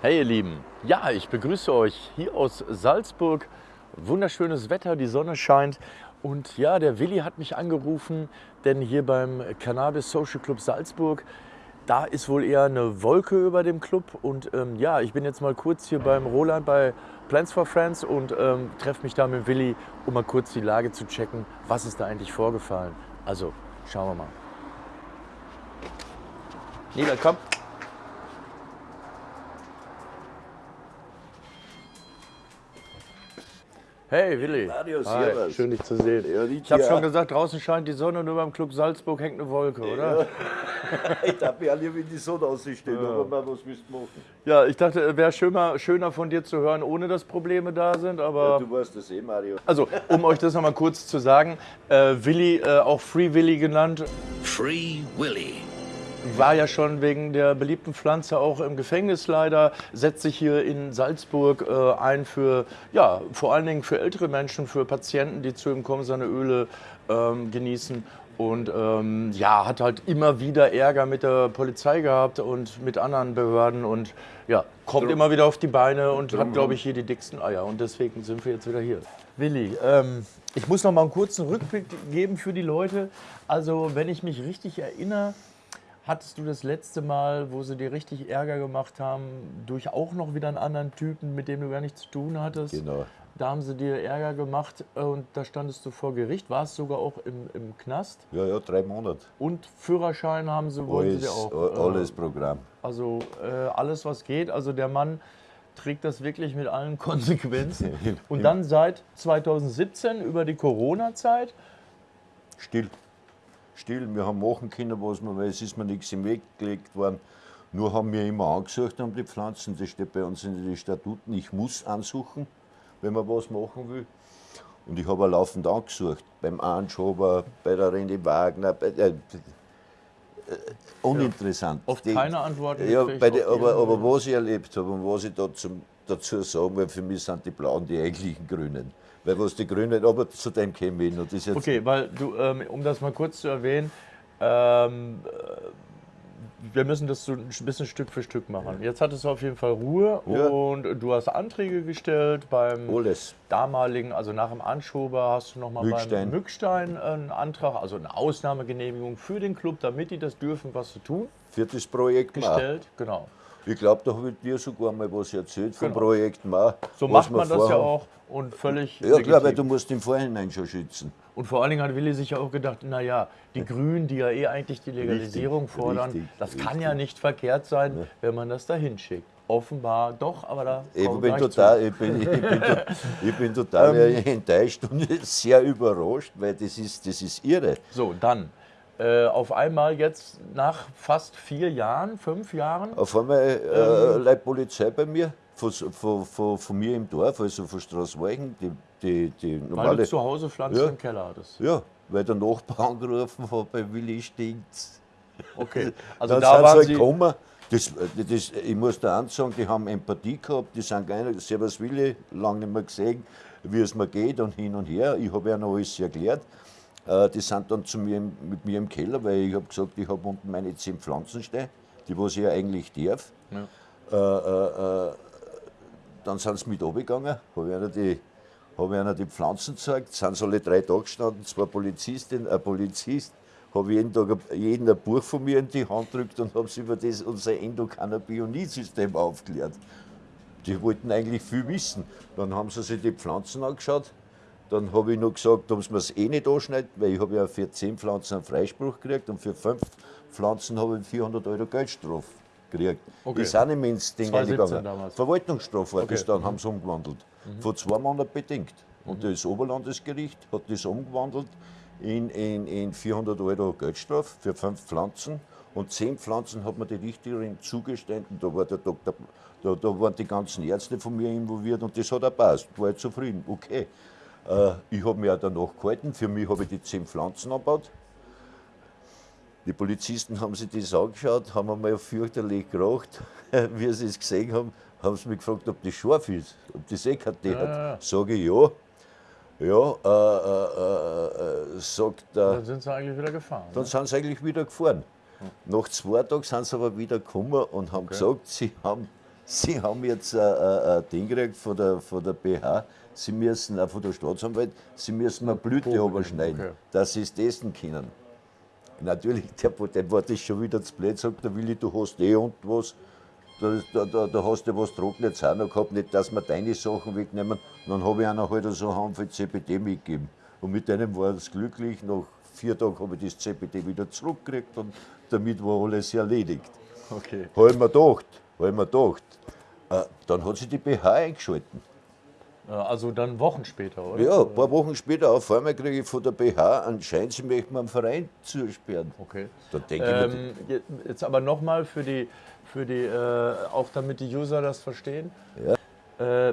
Hey ihr Lieben, ja, ich begrüße euch hier aus Salzburg. Wunderschönes Wetter, die Sonne scheint und ja, der Willi hat mich angerufen, denn hier beim Cannabis Social Club Salzburg, da ist wohl eher eine Wolke über dem Club und ähm, ja, ich bin jetzt mal kurz hier beim Roland bei Plans for Friends und ähm, treffe mich da mit Willi, um mal kurz die Lage zu checken, was ist da eigentlich vorgefallen. Also, schauen wir mal. Nieder, komm. Hey Willi. Mario, Hi, servus. schön dich zu sehen. Ja, die ich habe schon gesagt, draußen scheint die Sonne und über dem Club Salzburg hängt eine Wolke, oder? ich darf ja lieber in die Sonne ausstehen, aber mal, was du machen? Ja, ich dachte, es wäre schöner, schöner von dir zu hören, ohne dass Probleme da sind, Ja, aber... du weißt das eh, Mario. Also, um euch das nochmal kurz zu sagen, äh, Willi, äh, auch Free Willy genannt, Free Willy. War ja schon wegen der beliebten Pflanze auch im Gefängnis leider, setzt sich hier in Salzburg äh, ein für, ja, vor allen Dingen für ältere Menschen, für Patienten, die zu ihm kommen, seine Öle ähm, genießen. Und ähm, ja, hat halt immer wieder Ärger mit der Polizei gehabt und mit anderen Behörden und ja, kommt immer wieder auf die Beine und hat, glaube ich, hier die dicksten Eier. Und deswegen sind wir jetzt wieder hier. Willi, ähm, ich muss noch mal einen kurzen Rückblick geben für die Leute. Also, wenn ich mich richtig erinnere, Hattest du das letzte Mal, wo sie dir richtig Ärger gemacht haben, durch auch noch wieder einen anderen Typen, mit dem du gar nichts zu tun hattest? Genau. Da haben sie dir Ärger gemacht äh, und da standest du vor Gericht, warst sogar auch im, im Knast Ja, ja, drei Monate. und Führerschein haben sie, wollten sie Alles, auch. a- äh, alles Programm. Also äh, alles, was geht. Also der Mann trägt das wirklich mit allen Konsequenzen. Und dann seit 2017 über die Corona-Zeit Still. Still, wir haben machen können, was wir, weil es ist mir nichts im Weg gelegt worden. Nur haben wir immer angesucht haben die Pflanzen, das steht bei uns in den Statuten, ich muss ansuchen, wenn man was machen will. Und ich habe auch laufend angesucht, beim Anschober, bei der René Wagner, bei, äh, uninteressant. oft Die- keine Antworten Ja, auf aber, aber was ich erlebt habe und was ich da zum, dazu sagen will, für mich sind die Blauen die eigentlichen Grünen. Weil was die Grünen, aber zu dem käme ich noch. Das ist jetzt Okay, weil du, ähm, um das mal kurz zu erwähnen, ähm, äh, wir müssen das so ein bisschen Stück für Stück machen. Jetzt hattest du auf jeden Fall Ruhe Ja. und du hast Anträge gestellt beim alles. damaligen, also nach dem Anschober hast du nochmal beim Mückstein. Einen Antrag, also eine Ausnahmegenehmigung für den Club, damit die das dürfen, was sie tun, das Projekt gestellt. Genau. Ich glaube, da habe ich dir sogar mal was erzählt vom Genau. Projekt Mar. So macht man das ja auch und völlig Ja, klar, weil du musst im Vorhinein schon schützen. Und vor allen Dingen hat Willi sich ja auch gedacht, naja, die Grünen, die ja eh eigentlich die Legalisierung Richtig, fordern, richtig, das kann richtig. ja nicht verkehrt sein, wenn man das da hinschickt. Offenbar doch, aber da Ich bin, total, ich, bin, ich, bin, ich bin total Ähm. enttäuscht und sehr überrascht, weil das ist, das ist irre. So, dann äh, auf einmal jetzt nach fast vier Jahren, fünf Jahren, Auf einmal äh, Ähm. Leute Polizei bei mir, von, von, von, von mir im Dorf, also von Straßweichen, die, die, die weil normale. du zu Hause Pflanzen Ja. im Keller hattest. Ja, weil der Nachbar angerufen hat, bei Willi stinkt's. Okay, also dann da sind waren sie halt sie, gekommen. Das, das, ich muss da eins sagen, die haben Empathie gehabt, die sind nicht, Servus Willi, lange nicht mehr gesehen, wie es mir geht und hin und her. Ich habe ihnen alles erklärt. Äh, Die sind dann zu mir, mit mir im Keller, weil ich habe gesagt, ich habe unten meine zehn Pflanzen stehen, die was ich ja eigentlich darf. Äh, äh, äh, dann sind sie mit runtergegangen, habe ihnen die, hab ihnen die Pflanzen gezeigt, sind sie alle drei Tage gestanden, zwei Polizistinnen, ein Polizist, habe jeden Tag jeden ein Buch von mir in die Hand gedrückt und habe sie über das, unser Endokannabinoid-System aufgeklärt. Die wollten eigentlich viel wissen. Dann haben sie sich die Pflanzen angeschaut. Dann habe ich noch gesagt, sie mir es eh nicht anschneiden, weil ich habe ja für 10 Pflanzen einen Freispruch gekriegt und für 5 Pflanzen habe ich 400 Euro Geldstrafe gekriegt. Okay. Ist auch nicht mehr ins Ding 2017 eingegangen. damals. Verwaltungsstrafe war das Okay. dann, haben sie umgewandelt. Vor zwei Monaten bedingt. Und das Oberlandesgericht hat das umgewandelt in, in, in 400 Euro Geldstrafe für fünf Pflanzen. Und zehn Pflanzen hat mir die Richterin zugestanden. Da, war der Doktor, da, da waren die ganzen Ärzte von mir involviert und das hat auch passt. War ich zufrieden. Okay. Äh, ich habe mich auch danach gehalten. Für mich habe ich die zehn Pflanzen angebaut. Die Polizisten haben sich das angeschaut, haben einmal fürchterlich geracht. Wie sie es gesehen haben, haben sie mich gefragt, ob das scharf ist, ob das eh keine Tee ja, hat. ja. Sage ich ja. Ja, äh, äh, äh, sagt der. dann sind sie eigentlich wieder gefahren. Dann Ne? sind sie eigentlich wieder gefahren. Nach zwei Tagen sind sie aber wieder gekommen und haben gesagt, sie haben Sie haben jetzt ein, ein, ein Ding gekriegt von der, von der BH, Sie müssen, auch von der Staatsanwalt, Sie müssen eine Blüte überschneiden, okay. dass Sie es testen können. Natürlich, der, der war das schon wieder zu blöd, sagt der Willi, du hast eh und was, da, da, da, hast du was Trockenes auch noch gehabt, nicht, dass wir deine Sachen wegnehmen. Und dann habe ich einer halt so einen Handvoll CBD mitgegeben. Und mit denen war es glücklich. Nach vier Tagen habe ich das CBD wieder zurückgekriegt und damit war alles erledigt. Okay. Habe ich mir gedacht, ich mir gedacht. Äh, dann hat sich die BH eingeschalten. Also dann Wochen später, oder? Ja, ein paar Wochen später auf einmal kriege ich von der BH anscheinend, sie möchten mir einen Verein zusperren. Okay. Da denke ich mir, Ähm, je- jetzt aber nochmal für die, für die äh, auch damit die User das verstehen. Äh,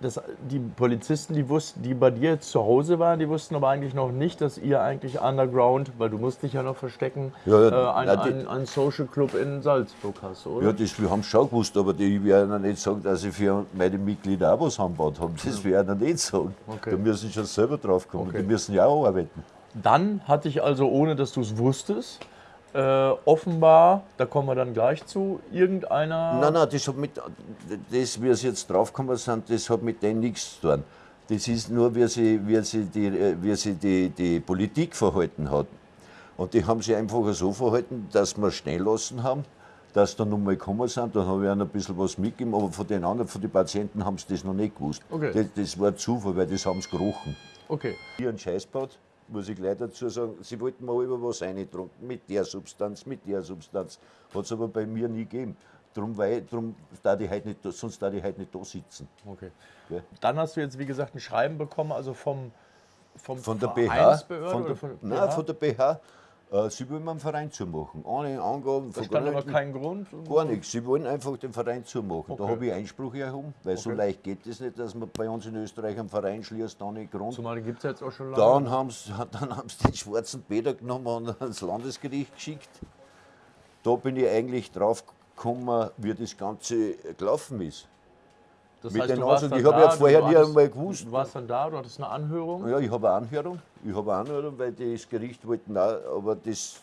das, die Polizisten, die wussten, die bei dir zu Hause waren, die wussten aber eigentlich noch nicht, dass ihr eigentlich underground, weil du musst dich ja noch verstecken, Ja, äh, ein, na, die- ein, ein Social Club in Salzburg hast, oder? Ja, das, wir haben es schon gewusst, aber die, ich werde ihnen nicht sagen, dass ich für meine Mitglieder auch was angebaut habe. Das werde ich ihnen nicht sagen. Okay. Da müssen sie schon selber drauf kommen. Okay. Die müssen ja auch arbeiten. Dann hatte ich also, ohne dass du es wusstest, äh, offenbar, da kommen wir dann gleich zu, irgendeiner. Nein, nein, das hat mit, das, wie sie jetzt draufgekommen sind, das hat mit denen nichts zu tun. Das ist nur, wie sie, wie sie, die, wie sie die, die Politik verhalten hat. Und die haben sich einfach so verhalten, dass wir schnell lassen haben, dass da nochmal gekommen sind. Dann habe ich ihnen ein bisschen was mitgegeben, aber von den anderen, von den Patienten, haben sie das noch nicht gewusst. Okay. Das, das war Zufall, weil das haben sie gerochen. Okay. Hier ein Scheißbad, muss ich gleich dazu sagen, sie wollten mal über was reintrunken, mit der Substanz, mit der Substanz. Hat es aber bei mir nie gegeben. Drum, weil, drum da heute nicht, sonst da ich heute nicht da sitzen. Okay. Gell? Dann hast du jetzt, wie gesagt, ein Schreiben bekommen, also vom, vom Von der BH, von der, von nein, von der BH, sie wollen mir einen Verein zumachen. Ohne Angaben Da von stand aber kein Grund. Gar nichts. Sie wollen einfach den Verein zumachen. Da Okay. habe ich Einspruch erhoben, weil so Okay. leicht geht es nicht, dass man bei uns in Österreich einen Verein schließt, ohne Grund. Zumal gibt es jetzt auch schon lange. Dann haben sie dann den schwarzen Peter genommen und ans Landesgericht geschickt. Da bin ich eigentlich drauf gekommen, wie das Ganze gelaufen ist. das mit den dann ich habe ja da, vorher nie einmal gewusst. Du warst dann da, du hattest eine Anhörung. Ja, ich habe eine Anhörung. Ich habe eine Anhörung, weil das Gericht wollten auch, aber das,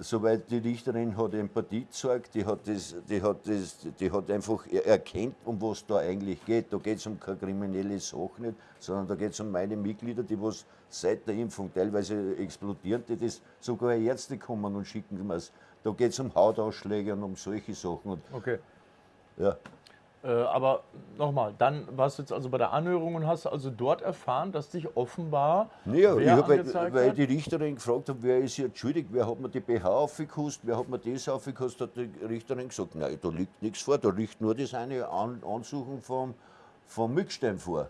soweit die Richterin hat Empathie gezeigt, die hat, das, die, hat das, die hat einfach er- erkannt, um was da eigentlich geht. Da geht es um keine kriminelle Sache nicht, sondern da geht es um meine Mitglieder, die was seit der Impfung teilweise explodieren, die das sogar Ärzte kommen und schicken mir Da geht es um Hautausschläge und um solche Sachen. Und, Okay. ja. Äh, aber nochmal, dann warst du jetzt also bei der Anhörung und hast also dort erfahren, dass dich offenbar Ja, ich wer hab, weil, weil die Richterin gefragt hat, wer ist jetzt schuldig, wer hat mir die BH aufgekostet, wer hat mir das aufgekostet, hat die Richterin gesagt, nein, da liegt nichts vor, da liegt nur das eine An Ansuchen vom, vom Mückstein vor.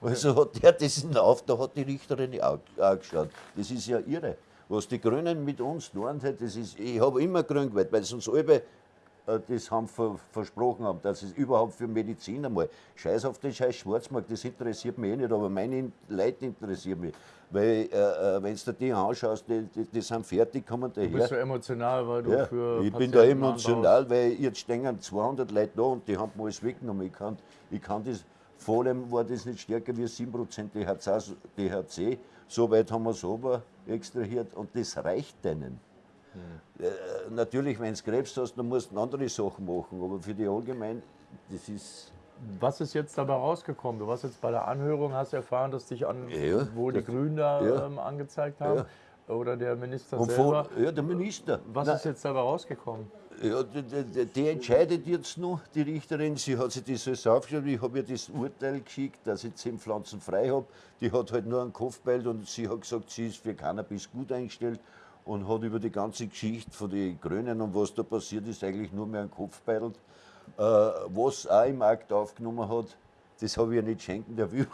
Also hat der das in auf, da hat die Richterin auch, auch geschaut. Das ist ja irre. Was die Grünen mit uns tun, das ist, ich habe immer grün gewählt, weil uns alle das haben ver, versprochen haben, dass es überhaupt für Medizin einmal, scheiß auf den scheiß Schwarzmarkt, das interessiert mich eh nicht, aber meine In- Leute interessieren mich. Weil, äh, äh, wenn du dir die anschaust, die, die, die sind fertig, kommen Du bist so daher. emotional, weil du Ja, für ich bin da Patienten emotional, weil jetzt stehen 200 Leute da und die haben mir alles weggenommen. Ich kann, ich kann das, vor allem war das nicht stärker wie 7% THC, THC. So weit haben wir es aber extrahiert und das reicht denen. Hm. Äh, natürlich, wenn du Krebs hast, dann musst du andere Sachen machen, aber für die allgemein, das ist. Was ist jetzt dabei rausgekommen? Du warst jetzt bei der Anhörung, hast erfahren, dass dich an, Ja, wo die Grünen da ja. ähm, angezeigt haben. Oder der Minister Und selber. von, ja, der Minister. Was Nein, ist jetzt dabei rausgekommen? Ja, die, die, die entscheidet jetzt noch, die Richterin. Sie hat sich das alles aufgeschrieben. Ich habe ihr das Urteil geschickt, dass ich zehn Pflanzen frei habe. Die hat halt nur einen Kopfbeil und sie hat gesagt, sie ist für Cannabis gut eingestellt und hat über die ganze Geschichte von den Grünen und was da passiert ist, eigentlich nur mehr einen Kopfbeil. Äh, was auch im Akt aufgenommen hat, das habe ich ja nicht schenken dürfen.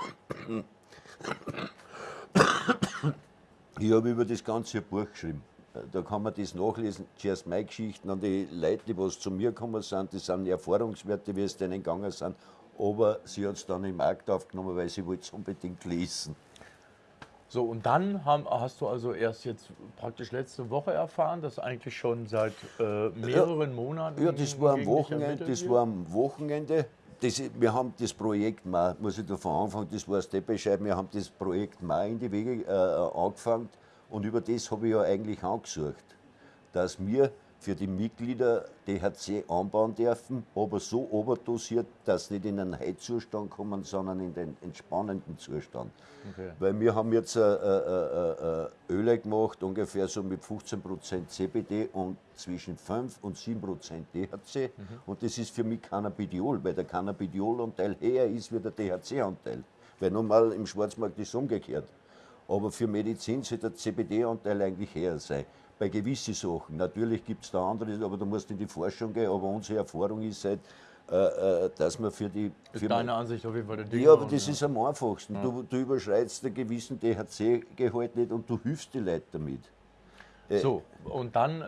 Ich habe über das Ganze Buch geschrieben. Da kann man das nachlesen. Zuerst meine Geschichten an die Leute, die was zu mir gekommen sind, das sind Erfahrungswerte, wie es denen gegangen sind. Aber sie hat es dann im Markt aufgenommen, weil sie wollte es unbedingt lesen. So, und dann haben, hast du also erst jetzt praktisch letzte Woche erfahren, dass eigentlich schon seit äh, mehreren Monaten. Ja, das war am Wochenende. Das war am Wochenende. Das, wir haben das Projekt mal, muss ich davon anfangen, das war Steppescheid, wir haben das Projekt mal in die Wege äh, angefangen und über das habe ich ja eigentlich angesucht, dass wir für die Mitglieder DHC anbauen dürfen, aber so oberdosiert, dass sie nicht in einen Heizzustand kommen, sondern in den entspannenden Zustand. Okay. Weil wir haben jetzt äh, äh, äh, äh, Öle gemacht, ungefähr so mit 15% CBD und zwischen 5 und 7% THC. Und das ist für mich Cannabidiol, weil der Cannabidiol-Anteil höher ist wie der THC-Anteil. Weil normal im Schwarzmarkt ist es umgekehrt. Aber für Medizin sollte der CBD-Anteil eigentlich höher sein. Bei gewissen Sachen. Natürlich gibt es da andere, aber da musst du in die Forschung gehen. Aber unsere Erfahrung ist halt, äh, äh, dass man für die. Ist Für deine Ansicht auf jeden Fall der Ding. ja, aber das ist am einfachsten. Du, du überschreitest einen gewissen THC-Gehalt nicht und du hilfst die Leute damit. So, und dann äh,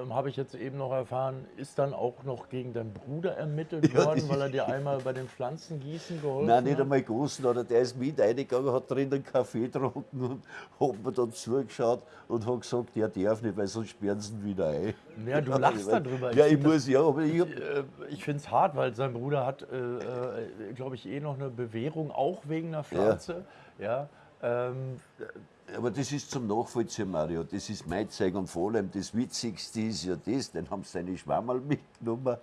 ähm, habe ich jetzt eben noch erfahren, ist dann auch noch gegen deinen Bruder ermittelt Ja, worden, weil er dir einmal bei den Pflanzengießen geholfen Nein, nicht hat? einmal großen, oder der ist mit reingegangen, hat drin einen Kaffee getrunken und hat mir dann zugeschaut und hat gesagt, der darf nicht, weil sonst sperren sie ihn wieder ein. Ja, du lachst darüber. Ja, Ich muss, ja, aber ich hab, Äh, Ich finde es hart, weil sein Bruder hat, äh, äh, glaube ich, eh noch eine Bewährung, auch wegen einer Pflanze. Ja. Ähm, aber das ist zum Nachvollziehen, Mario. Das ist mein Zeug und vor allem das Witzigste ist ja das, den haben sie seine Schwammerl mitgenommen.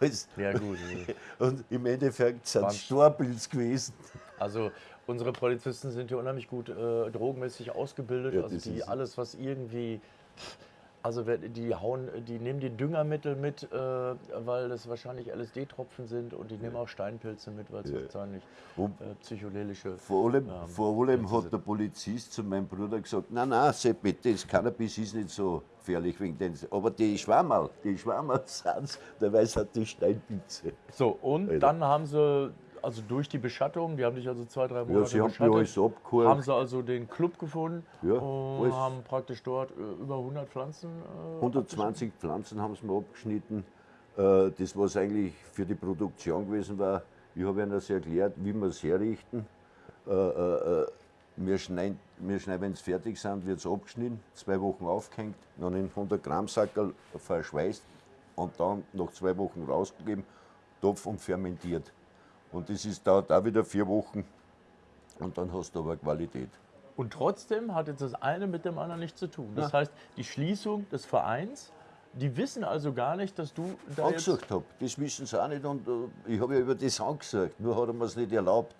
Als, ja, gut. Und im Endeffekt sind es Storpilz gewesen. Also unsere Polizisten sind hier unheimlich gut äh, drogenmäßig ausgebildet. Ja, also die alles, was irgendwie. Also die hauen, die nehmen die Düngermittel mit, äh, weil das wahrscheinlich LSD-Tropfen sind und die nehmen auch Steinpilze mit, weil es wahrscheinlich Und- äh, psychedelische. Vor allem, Ähm, vor allem hat der Polizist zu meinem Bruder gesagt, nein, nein, Seppi, das Cannabis ist nicht so gefährlich wegen den. Aber die Schwammerl, die Schwammerl sind dabei sind die Steinpilze. So, und Alter. dann haben sie, also durch die Beschattung, die haben dich also zwei, drei Monate sie haben mir beschattet, alles abgeholt. haben sie also den Club gefunden Ja, und haben praktisch dort äh, über 100 Pflanzen. Äh, 120 Pflanzen haben sie mir abgeschnitten. Äh, Das, was eigentlich für die Produktion gewesen war, ich habe ihnen das erklärt, wie wir es herrichten. Äh, äh, äh, Wir schneiden, wir schneiden wenn sie fertig sind, wird es abgeschnitten, zwei Wochen aufgehängt, dann in 100 Gramm Sackerl verschweißt und dann nach zwei Wochen rausgegeben, Topf und fermentiert. Und das ist, dauert auch wieder vier Wochen und dann hast du aber Qualität. Und trotzdem hat jetzt das eine mit dem anderen nichts zu tun. Das heißt, die Schließung des Vereins, die wissen also gar nicht, dass du da angesucht habe. Das wissen sie auch nicht und äh, ich habe ja über das angesagt, nur hat er mir es nicht erlaubt.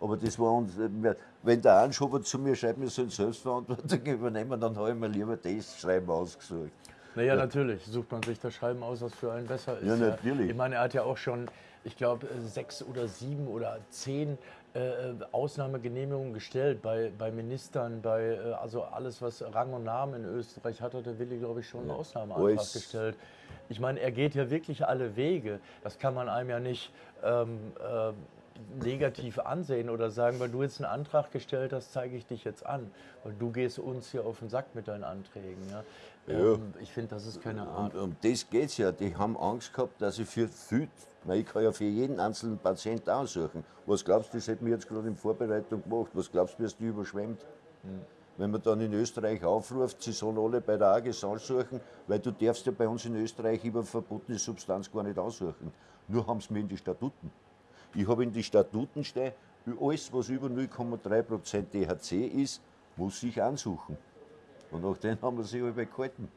Aber das war uns, äh, wenn der Anschober zu mir schreibt, wir sollen Selbstverantwortung übernehmen, dann habe ich mir lieber das Schreiben ausgesucht. Naja, natürlich sucht man sich das Schreiben aus, was für einen besser ist. Ja, natürlich. Ich meine, er hat ja auch schon, ich glaube, äh, sechs oder sieben oder zehn äh, Ausnahmegenehmigungen gestellt bei, bei Ministern, bei äh, also alles, was Rang und Namen in Österreich hat, hat der Willi, glaube ich, schon einen Ausnahmeantrag Alles. gestellt. Ich meine, er geht ja wirklich alle Wege. Das kann man einem ja nicht ähm, äh, negativ ansehen oder sagen, weil du jetzt einen Antrag gestellt hast, zeige ich dich jetzt an. Weil du gehst uns hier auf den Sack mit deinen Anträgen. Ja? Ja. Ähm, ich finde, das ist keine Art. Und um das geht es ja. Die haben Angst gehabt, dass ich für viel, weil ich kann ja für jeden einzelnen Patienten aussuchen. Was glaubst du, das hätten wir jetzt gerade in Vorbereitung gemacht, was glaubst du, wirst du überschwemmt? Wenn man dann in Österreich aufruft, sie sollen alle bei der AGS aussuchen, weil du darfst ja bei uns in Österreich über verbotene Substanz gar nicht aussuchen. Nur haben sie mir in die Statuten. Ich habe in die Statuten stehen, alles, was über 0,3% THC ist, muss ich ansuchen. Und nach denen haben wir sich alle gehalten.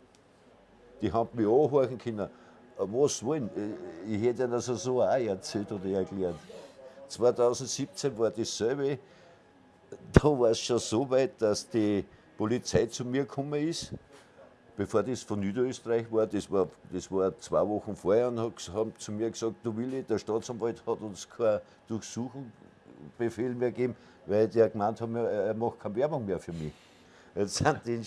Die haben mich anhören können. Äh, Was wollen? Äh, Ich hätte ihnen also so auch erzählt oder erklärt. 2017 war dasselbe. Da war es schon so weit, dass die Polizei zu mir gekommen ist, bevor das von Niederösterreich war. Das war, das war zwei Wochen vorher und haben zu mir gesagt: Du Willi, der Staatsanwalt hat uns keinen Durchsuchungsbefehl mehr gegeben, weil der gemeint hat, er macht keine Werbung mehr für mich. Jetzt sind die.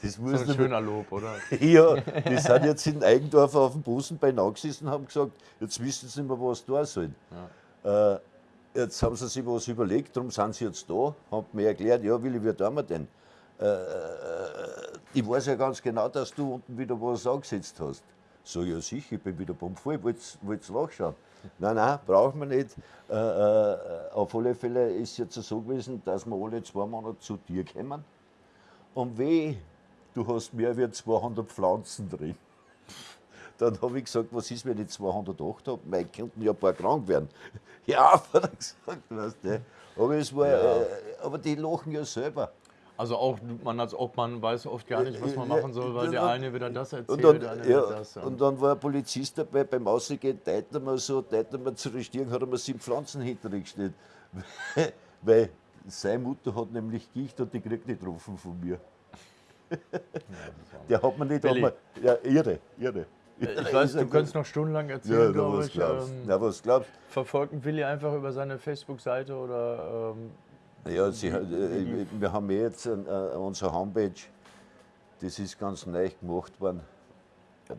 Das muss Das ist ein schöner Lob, oder? ja, die sind jetzt in Eigendorf auf dem Busen beieinander gesessen und haben gesagt, jetzt wissen sie nicht mehr, was da sollen. Äh, jetzt haben sie sich was überlegt, darum sind sie jetzt da, haben mir erklärt, ja Willi, wie tun wir denn? Äh, äh, ich weiß ja ganz genau, dass du unten wieder was angesetzt hast. So, ja sicher, ich bin wieder bummvoll, wollt's, wollt's nachschauen? Nein, nein, brauchen wir nicht. Äh, äh, auf alle Fälle ist es jetzt so gewesen, dass wir alle zwei Monate zu dir kommen. Und weh, du hast mehr als 200 Pflanzen drin. Dann habe ich gesagt, was ist, wenn ich 208 habe? Weil könnten ja ein paar krank werden. Ja, hat er gesagt, weißt du. Aber, es war, äh, aber die lachen ja selber. Also auch man als Obmann weiß oft gar nicht, was man machen soll, weil der eine wieder das erzählt, Und dann, der andere ja, das. Ja. und dann war ein Polizist dabei, beim Ausgehen teilt er mir so, teilt er mir zu Stirn, hat er mir sieben Pflanzen hintergestellt. Weil seine Mutter hat nämlich Gicht und die kriegt nicht getroffen von mir. Der hat mir nicht einmal. Ja, irre, irre. Ich weiß, du könntest noch stundenlang Ja, erzählen, na, glaube was ich. glaubst Ähm, Na, was glaubst verfolgt Willi einfach über seine Facebook-Seite oder ähm, Ja, sie, äh, wir haben eh jetzt äh, unsere Homepage, das ist ganz neu gemacht worden.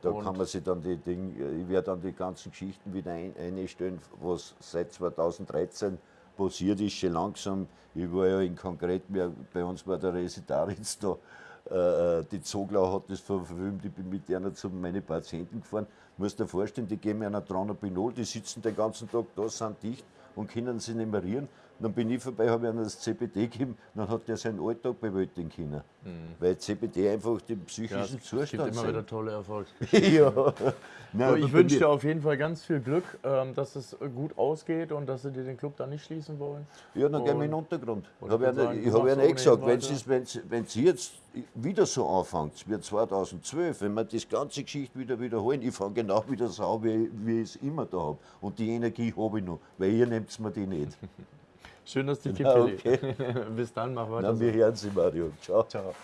Da Und? kann man sich dann die Dinge, ich werde dann die ganzen Geschichten wieder ein, einstellen, was seit 2013 passiert ist, schon langsam. Ich war ja in konkret, bei uns war der Residaritz da, äh, die Zoglau hat das verfilmt, ich bin mit einer zu meinen Patienten gefahren. Du musst dir vorstellen, die geben mir einer Tranopinol, die sitzen den ganzen Tag da, sind dicht und können sich nicht mehr rühren. Dann bin ich vorbei, habe ihnen das CBD gegeben, dann hat der seinen Alltag bewältigen können. Weil CBD einfach den ja, psychischen gibt Zustand immer wieder senkt. tolle Erfolge. ja. Nein, ich wünsche dir auf jeden Fall ganz viel Glück, ähm, dass es gut ausgeht und dass sie dir den Club da nicht schließen wollen. Ja, dann gehen wir in den Und- Untergrund. Ich ich ich habe eh ohnehin gesagt, wenn sie jetzt wieder so anfängt, wie 2012, wenn wir das ganze Geschichte wieder wiederholen, ich fange genau wieder so an, wie, wie ich es immer da habe. Und die Energie habe ich noch, weil ihr nehmt mir die nicht. Schön, dass dich gibt, Ja, Willi. okay. Bis dann, mach weiter. So. wir hören sie, Mario. Ciao. Ciao.